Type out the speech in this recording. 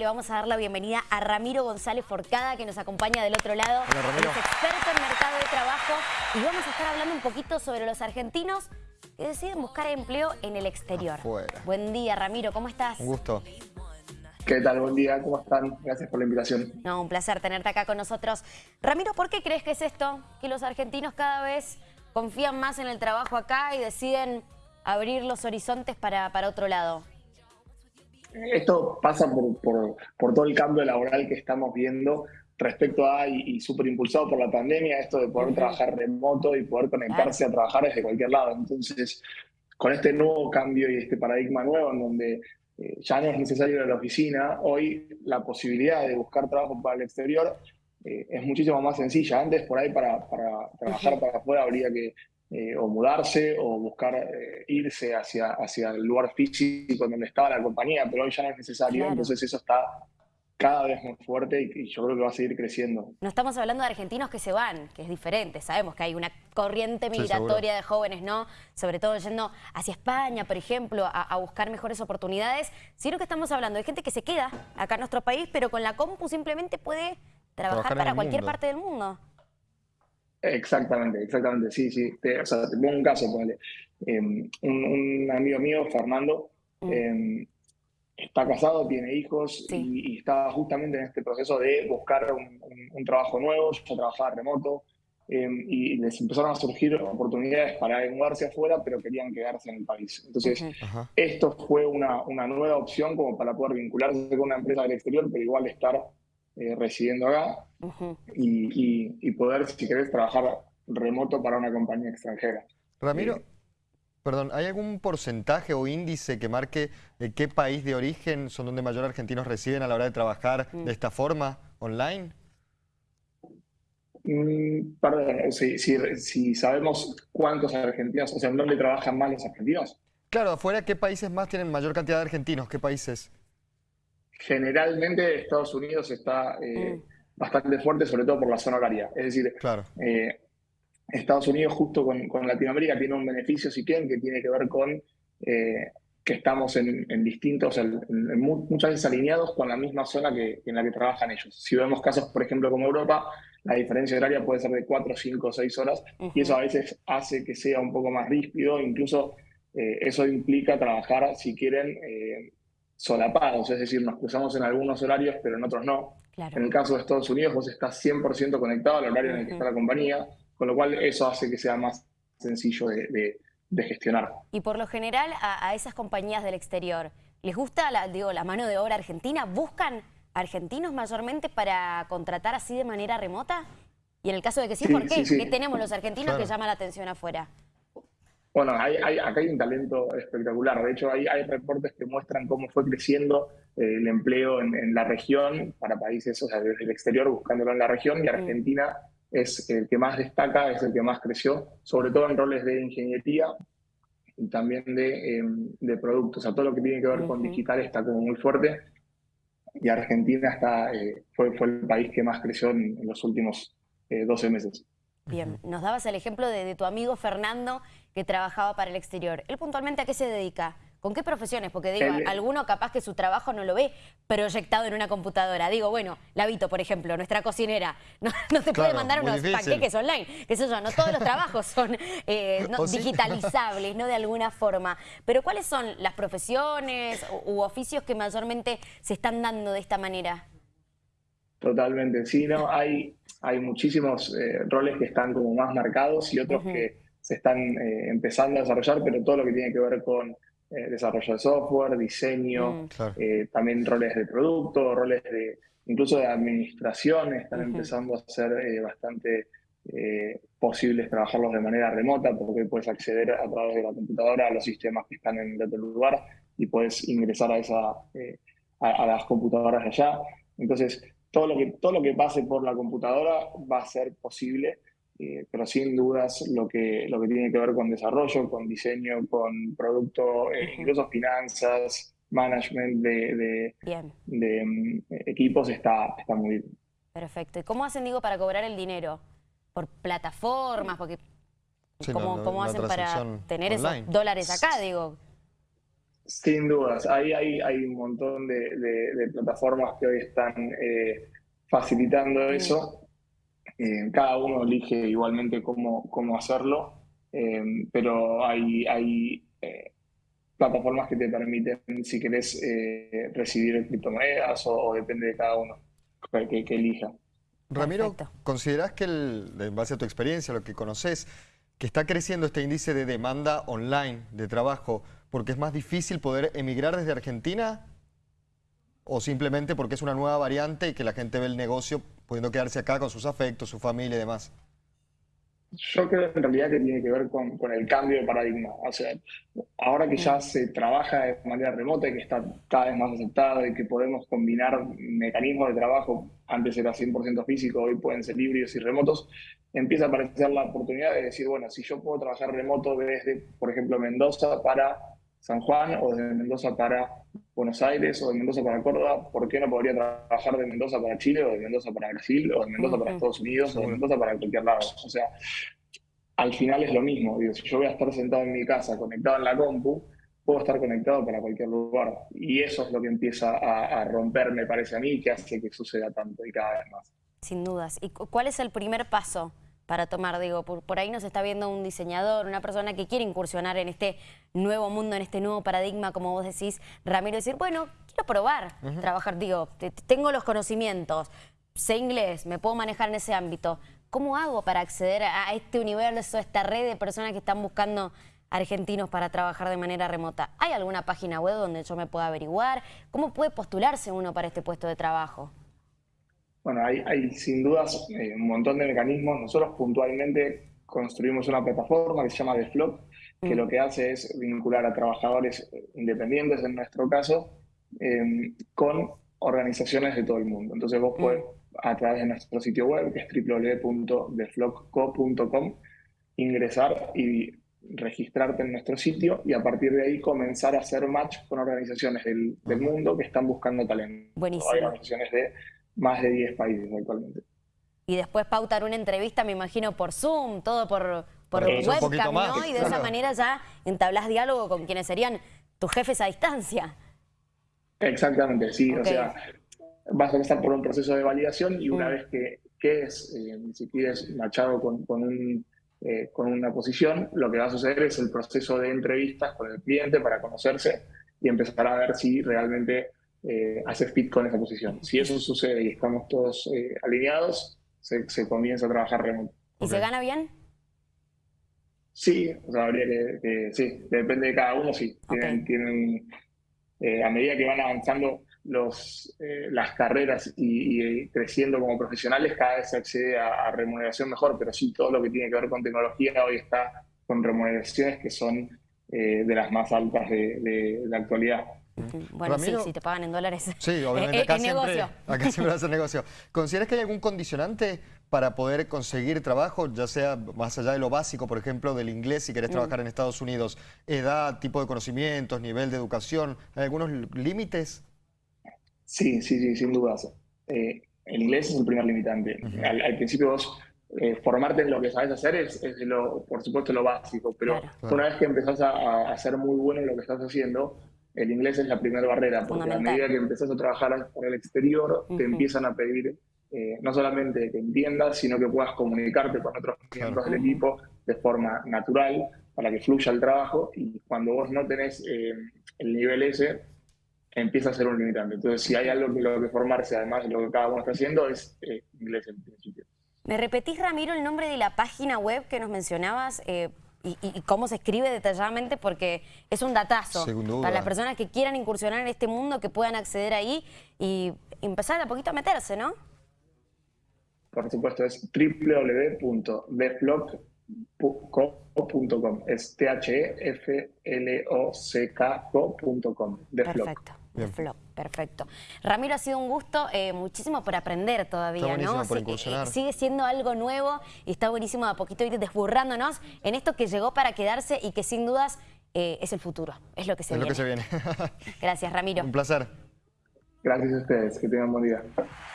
Le vamos a dar la bienvenida a Ramiro González Forcada, que nos acompaña del otro lado. Hola, Ramiro. Es experto en mercado de trabajo y vamos a estar hablando un poquito sobre los argentinos que deciden buscar empleo en el exterior. Afuera. Buen día, Ramiro, ¿cómo estás? Un gusto. ¿Qué tal? Buen día, ¿cómo están? Gracias por la invitación. No, un placer tenerte acá con nosotros. Ramiro, ¿por qué crees que es esto? Que los argentinos cada vez confían más en el trabajo acá y deciden abrir los horizontes para, para otro lado. Esto pasa por, por, por todo el cambio laboral que estamos viendo respecto a, y, y súper impulsado por la pandemia, esto de poder trabajar remoto y poder conectarse a trabajar desde cualquier lado. Entonces, con este nuevo cambio y este paradigma nuevo en donde eh, ya no es necesario ir a la oficina, hoy la posibilidad de buscar trabajo para el exterior eh, es muchísimo más sencilla. Antes, por ahí, para, para trabajar para afuera habría que eh, o mudarse o buscar eh, irse hacia, hacia el lugar físico donde estaba la compañía, pero hoy ya no es necesario, Claro. entonces eso está cada vez más fuerte y, y yo creo que va a seguir creciendo. No estamos hablando de argentinos que se van, que es diferente. Sabemos que hay una corriente Sí, migratoria de jóvenes, ¿no? Sobre todo yendo hacia España, por ejemplo, a, a buscar mejores oportunidades. Sino que estamos hablando de gente que se queda acá en nuestro país, pero con la compu simplemente pude trabajar, para cualquier mundo. parte del mundo. Exactamente, exactamente, sí, sí. Te, o sea, te pongo un caso, ponele. Eh, un, un amigo mío, Fernando, Mm. eh, está casado, tiene hijos Sí. y, y está justamente en este proceso de buscar un, un- un trabajo nuevo, ya trabajaba remoto eh, y les empezaron a surgir oportunidades para mudarse afuera, pero querían quedarse en el país. Entonces. Ajá. esto fue una, una nueva opción como para poder vincularse con una empresa del exterior, pero igual estar eh, residiendo acá y, y- y poder, si querés, trabajar remoto para una compañía extranjera. Ramiro, Eh, perdón, ¿hay algún porcentaje o índice que marque de qué país de origen son donde mayor argentinos residen a la hora de trabajar Mm. de esta forma, online? Mm, perdón, si, si- si sabemos cuántos argentinos, o sea, en dónde trabajan más los argentinos, Claro, afuera, ¿qué países más tienen mayor cantidad de argentinos? ¿Qué países? Generalmente Estados Unidos está eh, Mm. bastante fuerte, sobre todo por la zona horaria. Es decir, Claro. eh, Estados Unidos justo con, con Latinoamérica tiene un beneficio, si quieren, que tiene que ver con eh, que estamos en, en distintos, en- en mu- muchas veces alineados con la misma zona que, en la que trabajan ellos. Si vemos casos, por ejemplo, como Europa, la diferencia horaria puede ser de 4, 5, 6 horas, y eso a veces hace que sea un poco más ríspido, incluso eso implica trabajar, si quieren, solapados, es decir, nos cruzamos en algunos horarios, pero en otros no. En Claro. el caso de Estados Unidos, vos estás 100% conectado al horario en el que está la compañía, con lo cual eso hace que sea más sencillo de, de- de gestionar. Y por lo general a, a esas compañías del exterior, ¿les gusta la, digo, la mano de obra argentina? ¿Buscan argentinos mayormente para contratar así de manera remota? Y en el caso de que sí, Sí, ¿por qué? sí, sí. ¿Qué tenemos los argentinos Claro. que llama la atención afuera? Bueno, hay, hay- acá hay un talento espectacular. De hecho, hay, hay reportes que muestran cómo fue creciendo eh, el empleo en, en la región para países, o sea, desde el exterior buscándolo en la región, y Argentina es el que más destaca, es el que más creció, sobre todo en roles de ingeniería y también de, eh, de productos. O sea, todo lo que tiene que ver con digital está como muy fuerte. Y Argentina está, eh, fue, fue el país que más creció en, en los últimos eh, 12 meses. Bien, nos dabas el ejemplo de, de tu amigo Fernando que trabajaba para el exterior. ¿Él puntualmente a qué se dedica? ¿Con qué profesiones? Porque digo, alguno capaz que su trabajo no lo ve proyectado en una computadora. Digo, bueno, Lavito, por ejemplo, nuestra cocinera, no, no te puede Claro, mandar muy unos difícil. panqueques online. Qué sé yo, no todos los trabajos son eh, no, O sí. digitalizables, ¿no? De alguna forma. Pero ¿cuáles son las profesiones u, u oficios que mayormente se están dando de esta manera? Totalmente, sí, no, hay, hay muchísimos eh, roles que están como más marcados y otros que se están eh, empezando a desarrollar, pero todo lo que tiene que ver con eh, desarrollo de software, diseño, Mm. Claro. eh, también roles de producto, roles de incluso de administración, están empezando a ser eh, bastante eh, posibles trabajarlos de manera remota, porque puedes acceder a través de la computadora a los sistemas que están en otro lugar y puedes ingresar a, esa, eh, a, a las computadoras de allá. Entonces, todo lo, que, todo lo que pase por la computadora va a ser posible, eh, pero sin dudas lo que, lo que tiene que ver con desarrollo, con diseño, con producto, eh, incluso finanzas, management de, de- Bien, de, mm, equipos está, está muy bien. perfecto. ¿Y cómo hacen, digo, para cobrar el dinero? ¿Por plataformas? Porque Sí, ¿Cómo, cómo hacen para tener online. esos dólares acá, digo? Sin dudas, ahí hay, hay un montón de, plataformas que hoy están eh, facilitando eso. Eh, cada uno elige igualmente cómo, cómo hacerlo, eh, pero hay, hay plataformas que te permiten, si querés, recibir criptomonedas o, depende de cada uno que, que elija. Ramiro, ¿considerás que, el, en base a tu experiencia, lo que conoces, que está creciendo este índice de demanda online de trabajo porque es más difícil poder emigrar desde Argentina o simplemente porque es una nueva variante y que la gente ve el negocio pudiendo quedarse acá con sus afectos, su familia y demás? Yo creo en realidad que tiene que ver con, con, el cambio de paradigma. O sea, ahora que ya se trabaja de manera remota y que está cada vez más aceptado y que podemos combinar mecanismos de trabajo, antes era 100% físico, hoy pueden ser híbridos y remotos, empieza a aparecer la oportunidad de decir, bueno, si yo puedo trabajar remoto desde, por ejemplo, Mendoza para San Juan o desde Mendoza para Buenos Aires o de Mendoza para Córdoba, ¿por qué no podría trabajar de Mendoza para Chile o de Mendoza para Brasil o de Mendoza para Estados Unidos o de Mendoza para cualquier lado? O sea, al final es lo mismo. Digo, si yo voy a estar sentado en mi casa, conectado en la compu, puedo estar conectado para cualquier lugar. Y eso es lo que empieza a, a romper, me parece a mí, que hace que suceda tanto y cada vez más. Sin dudas. ¿Y cuál es el primer paso para tomar? Digo, por, ahí nos está viendo un diseñador, una persona que quiere incursionar en este nuevo mundo, en este nuevo paradigma, como vos decís, Ramiro, decir, bueno, quiero probar, trabajar, digo, tengo los conocimientos, sé inglés, me puedo manejar en ese ámbito. ¿Cómo hago para acceder a este universo, a esta red de personas que están buscando argentinos para trabajar de manera remota? ¿Hay alguna página web donde yo me pueda averiguar? ¿Cómo puede postularse uno para este puesto de trabajo? Bueno, hay, sin dudas eh, un montón de mecanismos. Nosotros puntualmente construimos una plataforma que se llama TheFlock, que mm. lo que hace es vincular a trabajadores independientes, en nuestro caso, em, con organizaciones de todo el mundo. Entonces vos mm. puedes a través de nuestro sitio web, que es www.deflockco.com, ingresar y registrarte en nuestro sitio y a partir de ahí comenzar a hacer match con organizaciones del, mundo que están buscando talento. Buenísimo. Hay organizaciones de más de 10 países actualmente. Y después pautar una entrevista, me imagino, por Zoom, todo por, por webcam, ¿no? Y de esa manera ya entablas diálogo con quienes serían tus jefes a distancia. Exactamente, sí. O sea, vas a pasar por un proceso de validación y una mm. vez que, que es, eh, si quieres, machado con, con, un, eh, con una posición, lo que va a suceder es el proceso de entrevistas con el cliente para conocerse y empezar a ver si realmente eh, hace fit con esa posición. Si eso sucede y estamos todos eh, alineados, se, se, comienza a trabajar remoto. ¿Y se gana bien? Sí, o sea, habría que, sí, depende de cada uno, sí. Tienen, tienen a medida que van avanzando los, eh, las carreras y, creciendo como profesionales, cada vez se accede a, remuneración mejor, pero sí todo lo que tiene que ver con tecnología hoy está con remuneraciones que son eh, de las más altas de, la actualidad. Bueno, sí, si te pagan en dólares. Sí, obviamente. Acá, siempre, acá siempre hace negocio. ¿Consideras que hay algún condicionante para poder conseguir trabajo, ya sea más allá de lo básico, por ejemplo, del inglés, si querés mm. trabajar en Estados Unidos? ¿Edad, tipo de conocimientos, nivel de educación? ¿Hay algunos límites? Sí, sí, sí, sin dudas. Eh, el inglés es el primer limitante. al, principio vos eh, formarte en lo que sabes hacer es, lo, por supuesto lo básico, pero una vez que empezás a, a, ser muy bueno en lo que estás haciendo, el inglés es la primera barrera, porque a medida que empezás a trabajar por el exterior, te empiezan a pedir eh, no solamente que entiendas, sino que puedas comunicarte con otros miembros del equipo de forma natural para que fluya el trabajo y cuando vos no tenés el nivel ese, empieza a ser un limitante. Entonces, si hay algo que lo que formarse, además de lo que cada uno está haciendo, es eh, inglés en principio. ¿Me repetís, Ramiro, el nombre de la página web que nos mencionabas y, cómo se escribe detalladamente? Porque es un datazo para las personas que quieran incursionar en este mundo, que puedan acceder ahí y empezar a poquito a meterse, ¿no? Por supuesto, es www.deflock.com. Es T-H-E-F-L-O-C-K-O.com. Perfecto. Perfecto. Ramiro, ha sido un gusto, eh, muchísimo por aprender todavía, ¿no? Eh, sigue siendo algo nuevo y está buenísimo de a poquito ir desburrándonos en esto que llegó para quedarse y que sin dudas eh, es el futuro, es lo que se es viene. lo que se viene. Gracias, Ramiro. Un placer. Gracias a ustedes, que tengan buen día.